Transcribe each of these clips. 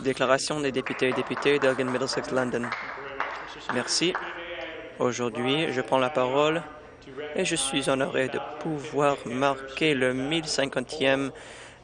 Déclaration des députés et députés d'Elgin Middlesex London. Merci. Aujourd'hui, je prends la parole et je suis honoré de pouvoir marquer le 1050e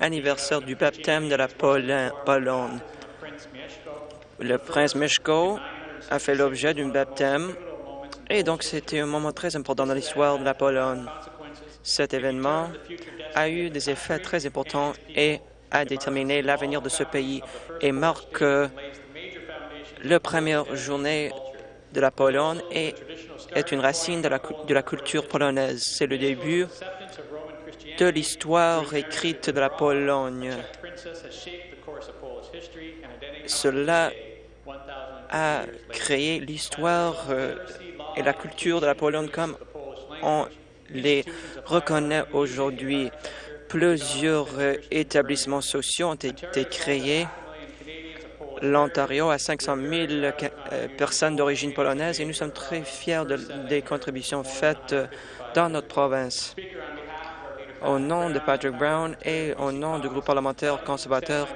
anniversaire du baptême de la Pologne. Le prince Mieszko a fait l'objet d'un baptême et donc c'était un moment très important dans l'histoire de la Pologne. Cet événement a eu des effets très importants et a déterminé l'avenir de ce pays et marque la première journée de la Pologne et est une racine de la, de la culture polonaise. C'est le début de l'histoire écrite de la Pologne. Cela a créé l'histoire euh, et la culture de la Pologne comme on les reconnaît aujourd'hui. Plusieurs euh, établissements sociaux ont été créés l'Ontario a 500 000 euh, personnes d'origine polonaise et nous sommes très fiers des contributions faites dans notre province. Au nom de Patrick Brown et au nom du groupe parlementaire conservateur,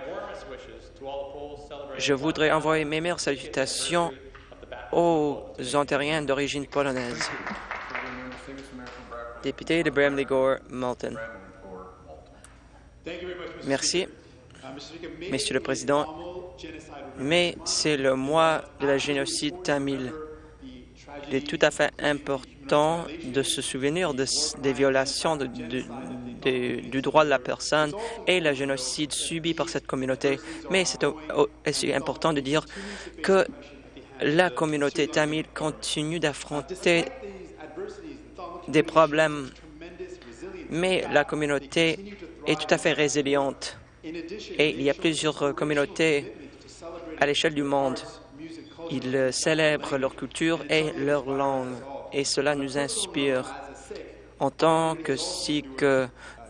je voudrais envoyer mes meilleures salutations aux Ontariens d'origine polonaise. Député de Bramley Gore, Malton. Merci. Monsieur le Président, mais c'est le mois de la génocide tamil. Il est tout à fait important de se souvenir des violations du droit de la personne et le génocide subi par cette communauté. Mais c'est aussi important de dire que la communauté tamile continue d'affronter des problèmes, mais la communauté est tout à fait résiliente. Et il y a plusieurs communautés à l'échelle du monde. Ils célèbrent leur culture et leur langue, et cela nous inspire. En tant que Sikh,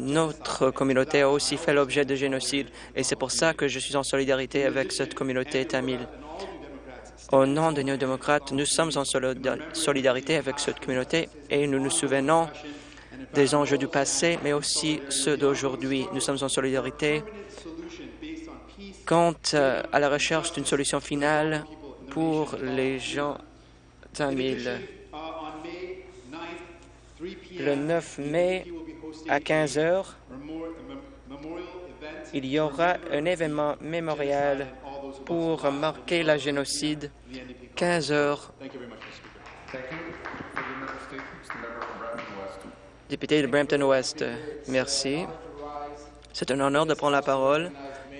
notre communauté a aussi fait l'objet de génocide, et c'est pour ça que je suis en solidarité avec cette communauté tamile. Au nom des néo-démocrates, nous sommes en solidarité avec cette communauté et nous nous souvenons des enjeux du passé, mais aussi ceux d'aujourd'hui. Nous sommes en solidarité quant euh, à la recherche d'une solution finale pour les gens tamils. Le 9 mai à 15 heures, il y aura un événement mémorial pour marquer la génocide 15 heures. Député de Brampton-Ouest, merci. C'est un honneur de prendre la parole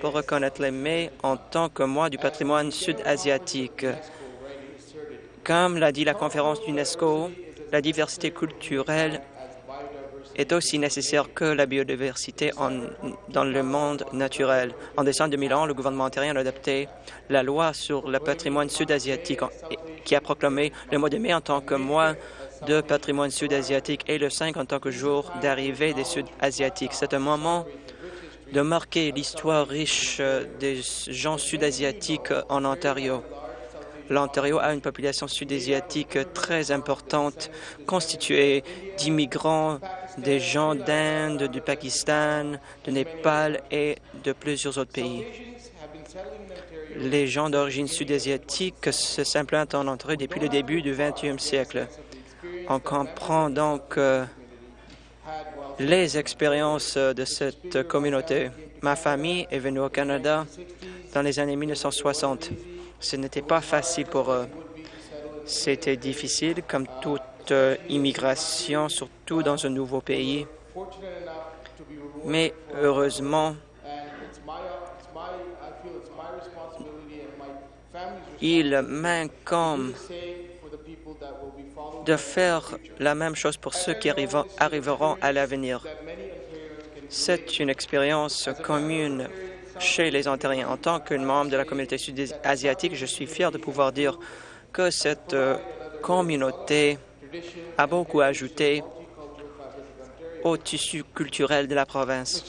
pour reconnaître les mai en tant que mois du patrimoine sud-asiatique. Comme l'a dit la conférence d'UNESCO, la diversité culturelle est aussi nécessaire que la biodiversité dans le monde naturel. En décembre 2001, le gouvernement ontarien a adopté la loi sur le patrimoine sud-asiatique qui a proclamé le mois de mai en tant que mois de patrimoine sud-asiatique et le 5 en tant que jour d'arrivée des Sud-Asiatiques. C'est un moment de marquer l'histoire riche euh, des gens sud-asiatiques en Ontario. L'Ontario a une population sud-asiatique très importante, constituée d'immigrants, des gens d'Inde, du Pakistan, du Népal et de plusieurs autres pays. Les gens d'origine sud-asiatique se s'implantent en Ontario depuis le début du 20e siècle. On comprend donc euh, les expériences de cette communauté. Ma famille est venue au Canada dans les années 1960. Ce n'était pas facile pour eux. C'était difficile, comme toute immigration, surtout dans un nouveau pays. Mais heureusement, il m'incombe de faire la même chose pour ceux qui arriveront à l'avenir. C'est une expérience commune chez les Ontariens. En tant que membre de la communauté sud-asiatique, je suis fier de pouvoir dire que cette euh, communauté a beaucoup ajouté au tissu culturel de la province.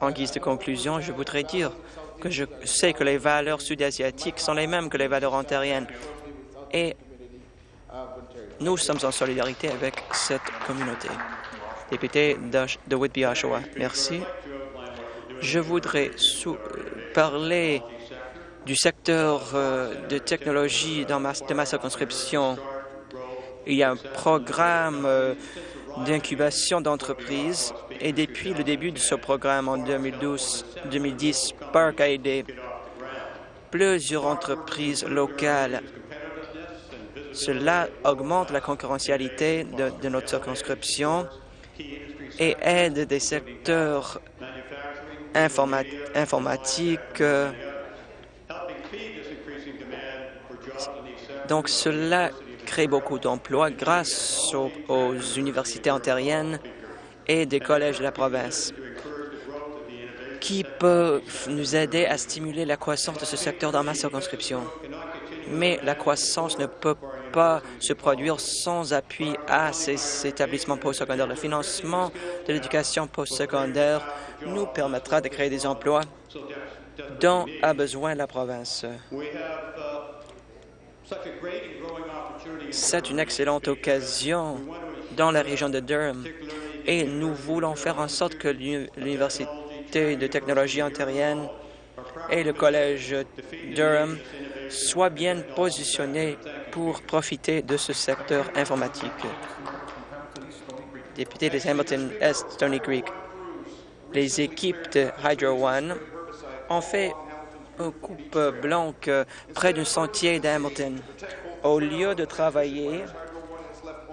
En guise de conclusion, je voudrais dire que je sais que les valeurs sud-asiatiques sont les mêmes que les valeurs ontariennes et nous sommes en solidarité avec cette communauté. Député de Whitby, Oshawa, merci. Je voudrais parler du secteur euh, de technologie dans ma, de ma circonscription. Il y a un programme euh, d'incubation d'entreprises et depuis le début de ce programme en 2012-2010, Park a aidé plusieurs entreprises locales. Cela augmente la concurrentialité de, notre circonscription et aide des secteurs informatiques. Euh, donc cela crée beaucoup d'emplois grâce aux, universités ontariennes et des collèges de la province qui peuvent nous aider à stimuler la croissance de ce secteur dans ma circonscription. Mais la croissance ne peut pas se produire sans appui à ces établissements postsecondaires. Le financement de l'éducation postsecondaire nous permettra de créer des emplois dont a besoin la province. C'est une excellente occasion dans la région de Durham et nous voulons faire en sorte que l'Université de technologie ontarienne et le Collège Durham soient bien positionnés pour profiter de ce secteur informatique. Député de Hamilton Est, Stony Creek, les équipes de Hydro One ont fait une coupe blanche près d'un sentier d'Hamilton au lieu de travailler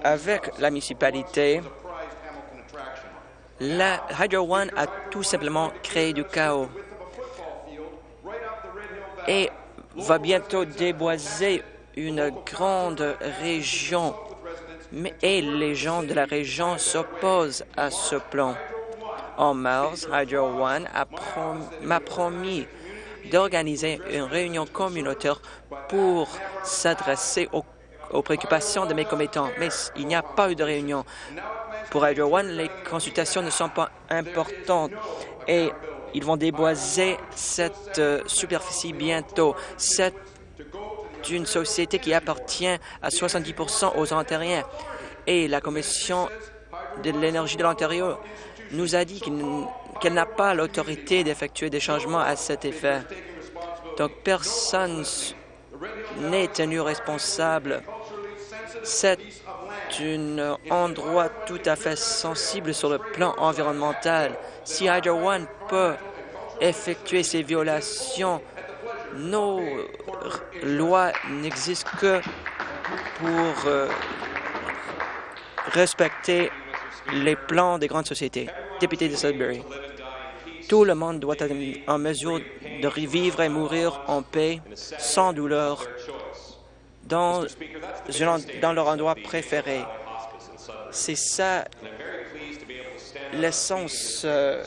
avec la municipalité, la Hydro One a tout simplement créé du chaos et va bientôt déboiser une grande région. Et les gens de la région s'opposent à ce plan. En mars, Hydro One m'a promis d'organiser une réunion communautaire pour s'adresser aux, préoccupations de mes commettants. Mais il n'y a pas eu de réunion. Pour Hydro One, les consultations ne sont pas importantes et ils vont déboiser cette euh, superficie bientôt. C'est une société qui appartient à 70% aux Ontariens et la Commission de l'énergie de l'Ontario nous a dit qu'elle n'a pas l'autorité d'effectuer des changements à cet effet. Donc, personne n'est tenu responsable. C'est un endroit tout à fait sensible sur le plan environnemental. Si Hydro One peut effectuer ces violations, nos lois n'existent que pour euh, respecter les plans des grandes sociétés. Député de Sudbury, tout le monde doit être en mesure de vivre et mourir en paix, sans douleur, dans, dans leur endroit préféré. C'est ça l'essence euh,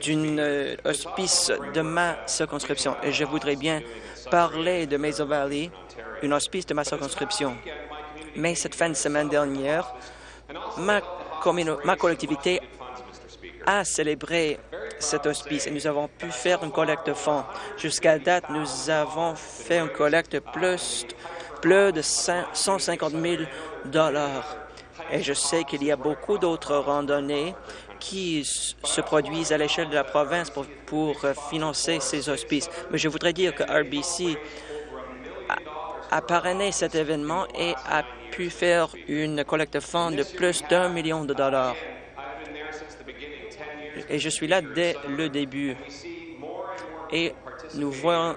d'une euh, hospice de ma circonscription. Et je voudrais bien parler de Maison Valley, une hospice de ma circonscription. Mais cette fin de semaine dernière, ma ma collectivité a célébré cet hospice et nous avons pu faire une collecte de fonds. Jusqu'à date, nous avons fait une collecte plus, plus de 150 000 dollars. Et je sais qu'il y a beaucoup d'autres randonnées qui se produisent à l'échelle de la province pour, pour, financer ces hospices. Mais je voudrais dire que RBC a, a parrainé cet événement et a pu faire une collecte de fonds de plus d'un million de dollars. Et je suis là dès le début. Et nous voyons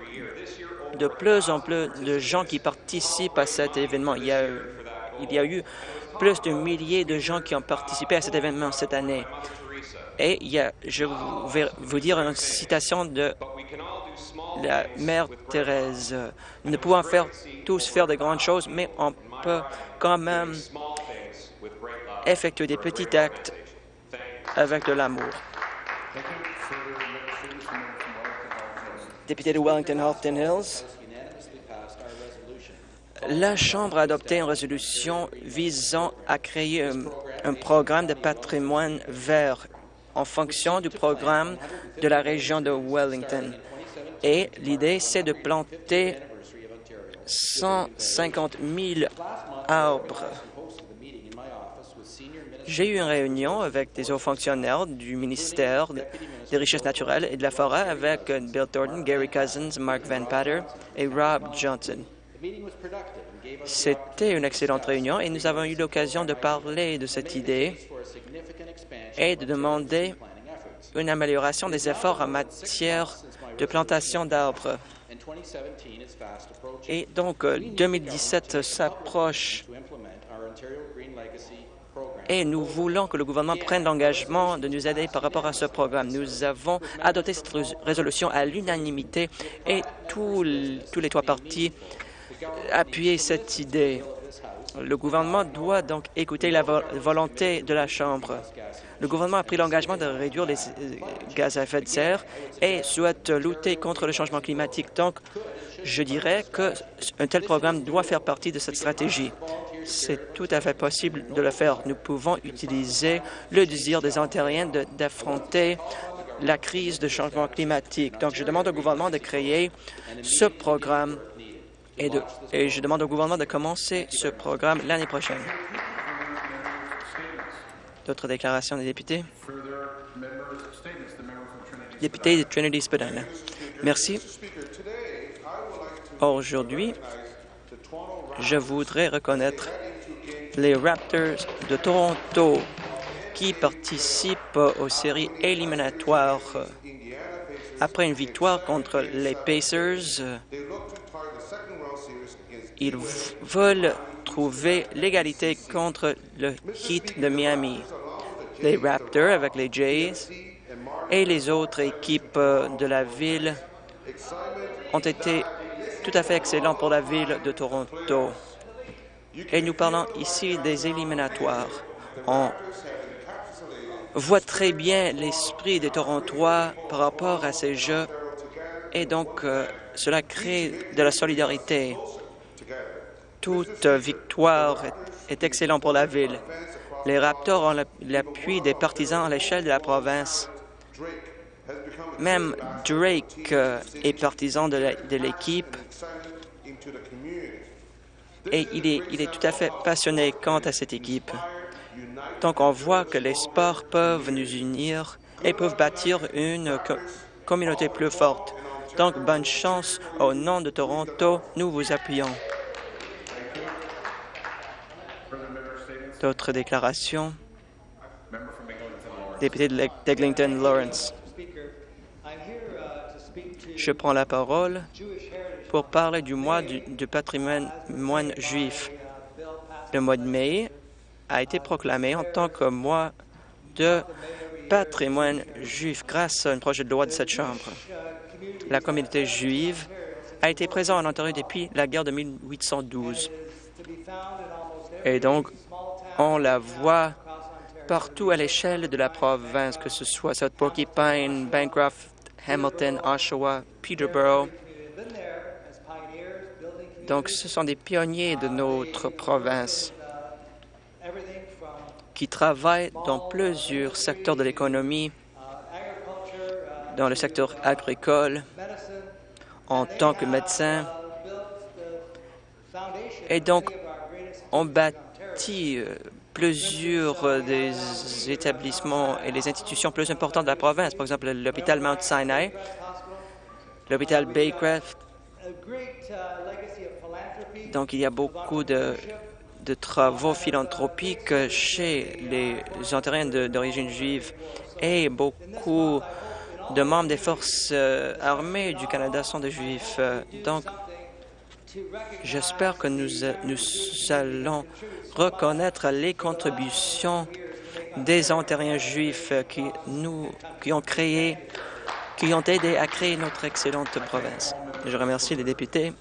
de plus en plus de gens qui participent à cet événement. Il y a, il y a eu plus de milliers de gens qui ont participé à cet événement cette année. Et je vais vous dire une citation de la mère Thérèse. Nous ne pouvons tous faire de grandes choses, mais on peut quand même effectuer des petits actes avec de l'amour. Député de Wellington-Halton Hills, la Chambre a adopté une résolution visant à créer un, programme de patrimoine vert en fonction du programme de la région de Wellington. Et l'idée, c'est de planter 150 000 arbres. J'ai eu une réunion avec des hauts fonctionnaires du ministère des Richesses naturelles et de la forêt avec Bill Thornton, Gary Cousins, Mark Van Patter et Rob Johnson. C'était une excellente réunion et nous avons eu l'occasion de parler de cette idée et de demander une amélioration des efforts en matière de plantation d'arbres. Et donc, 2017 s'approche. et nous voulons que le gouvernement prenne l'engagement de nous aider par rapport à ce programme. Nous avons adopté cette résolution à l'unanimité et tous, tous les trois partis appuyaient cette idée. Le gouvernement doit donc écouter la volonté de la Chambre. Le gouvernement a pris l'engagement de réduire les euh, gaz à effet de serre et souhaite lutter contre le changement climatique. Donc, je dirais qu'un tel programme doit faire partie de cette stratégie. C'est tout à fait possible de le faire. Nous pouvons utiliser le désir des Ontariens d'affronter la crise de changement climatique. Donc, je demande au gouvernement de créer ce programme et, et je demande au gouvernement de commencer ce programme l'année prochaine. D'autres déclarations des députés? Député de Trinity Spadina. Merci. Aujourd'hui, je voudrais reconnaître les Raptors de Toronto qui participent aux séries éliminatoires. Après une victoire contre les Pacers, ils veulent trouver l'égalité contre le Heat de Miami. Les Raptors avec les Jays et les autres équipes de la ville ont été tout à fait excellents pour la ville de Toronto. Et nous parlons ici des éliminatoires. On voit très bien l'esprit des Torontois par rapport à ces jeux et donc euh, cela crée de la solidarité toute victoire est, excellente pour la ville. Les Raptors ont l'appui des partisans à l'échelle de la province. Même Drake euh, est partisan de l'équipe et il est, il est tout à fait passionné quant à cette équipe. Donc, on voit que les sports peuvent nous unir et peuvent bâtir une communauté plus forte. Donc, bonne chance au nom de Toronto. Nous vous appuyons. D'autres déclarations? Député d'Eglinton Lawrence. Je prends la parole pour parler du mois du, patrimoine juif. Le mois de mai a été proclamé en tant que mois de patrimoine juif grâce à un projet de loi de cette Chambre. La communauté juive a été présente en Ontario depuis la guerre de 1812. Et donc, on la voit partout à l'échelle de la province, que ce soit South Porcupine, Bancroft, Hamilton, Oshawa, Peterborough. Donc, ce sont des pionniers de notre province qui travaillent dans plusieurs secteurs de l'économie, dans le secteur agricole, en tant que médecins. Et donc, on bâtit euh, plusieurs euh, des établissements et les institutions plus importantes de la province, par exemple l'hôpital Mount Sinai, l'hôpital Baycraft. Donc, il y a beaucoup de, de travaux philanthropiques chez les Ontariens d'origine juive et beaucoup de membres des forces euh, armées du Canada sont des Juifs. Donc, J'espère que nous, nous allons reconnaître les contributions des Ontariens juifs qui, nous, qui ont créé, qui ont aidé à créer notre excellente province. Je remercie les députés